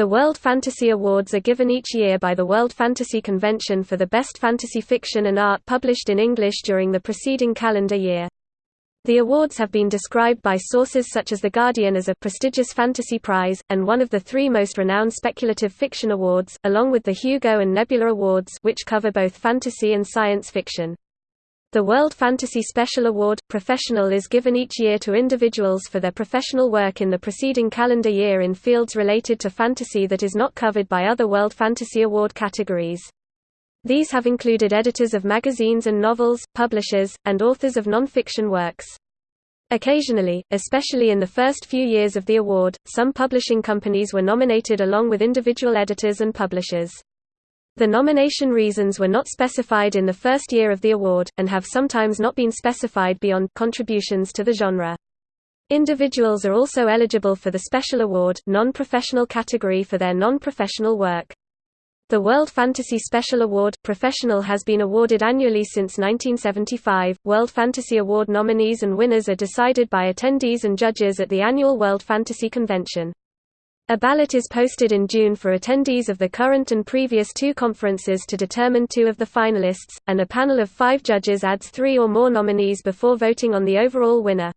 The World Fantasy Awards are given each year by the World Fantasy Convention for the best fantasy fiction and art published in English during the preceding calendar year. The awards have been described by sources such as The Guardian as a prestigious fantasy prize, and one of the three most renowned speculative fiction awards, along with the Hugo and Nebula Awards which cover both fantasy and science fiction. The World Fantasy Special Award, Professional is given each year to individuals for their professional work in the preceding calendar year in fields related to fantasy that is not covered by other World Fantasy Award categories. These have included editors of magazines and novels, publishers, and authors of non-fiction works. Occasionally, especially in the first few years of the award, some publishing companies were nominated along with individual editors and publishers. The nomination reasons were not specified in the first year of the award, and have sometimes not been specified beyond contributions to the genre. Individuals are also eligible for the Special Award non-professional category for their non-professional work. The World Fantasy Special Award Professional has been awarded annually since 1975. World Fantasy Award nominees and winners are decided by attendees and judges at the annual World Fantasy Convention. A ballot is posted in June for attendees of the current and previous two conferences to determine two of the finalists, and a panel of five judges adds three or more nominees before voting on the overall winner.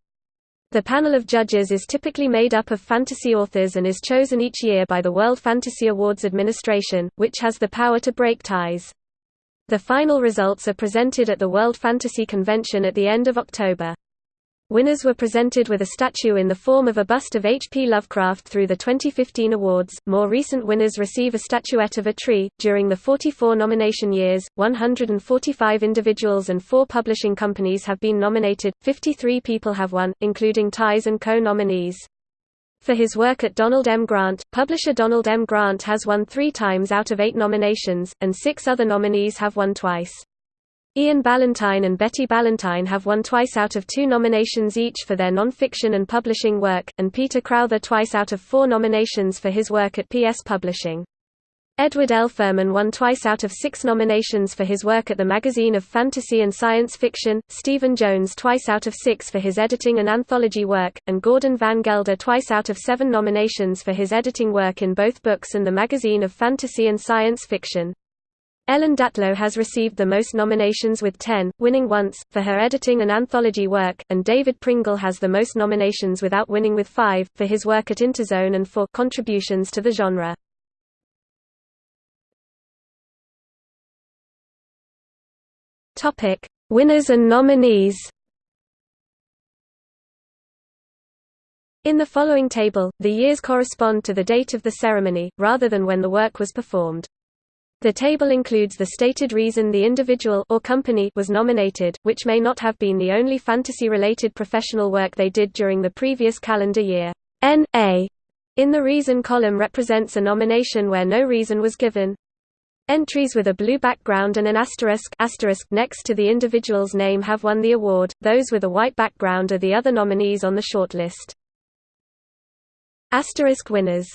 The panel of judges is typically made up of fantasy authors and is chosen each year by the World Fantasy Awards Administration, which has the power to break ties. The final results are presented at the World Fantasy Convention at the end of October. Winners were presented with a statue in the form of a bust of H. P. Lovecraft through the 2015 awards. More recent winners receive a statuette of a tree. During the 44 nomination years, 145 individuals and four publishing companies have been nominated, 53 people have won, including ties and co nominees. For his work at Donald M. Grant, publisher Donald M. Grant has won three times out of eight nominations, and six other nominees have won twice. Ian Ballantine and Betty Ballantine have won twice out of two nominations each for their non-fiction and publishing work, and Peter Crowther twice out of four nominations for his work at PS Publishing. Edward L. Ferman won twice out of six nominations for his work at the Magazine of Fantasy and Science Fiction, Stephen Jones twice out of six for his editing and anthology work, and Gordon Van Gelder twice out of seven nominations for his editing work in both books and the Magazine of Fantasy and Science Fiction. Ellen Datlow has received the most nominations with 10, winning once, for her editing and anthology work, and David Pringle has the most nominations without winning with 5, for his work at Interzone and for contributions to the genre. Winners and nominees In the following table, the years correspond to the date of the ceremony, rather than when the work was performed. The table includes the stated reason the individual or company was nominated, which may not have been the only fantasy-related professional work they did during the previous calendar year. N.A. in the reason column represents a nomination where no reason was given. Entries with a blue background and an asterisk, asterisk next to the individual's name have won the award, those with a white background are the other nominees on the shortlist. Asterisk winners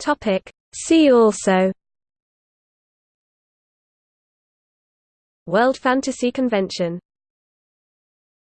Topic. See also World Fantasy Convention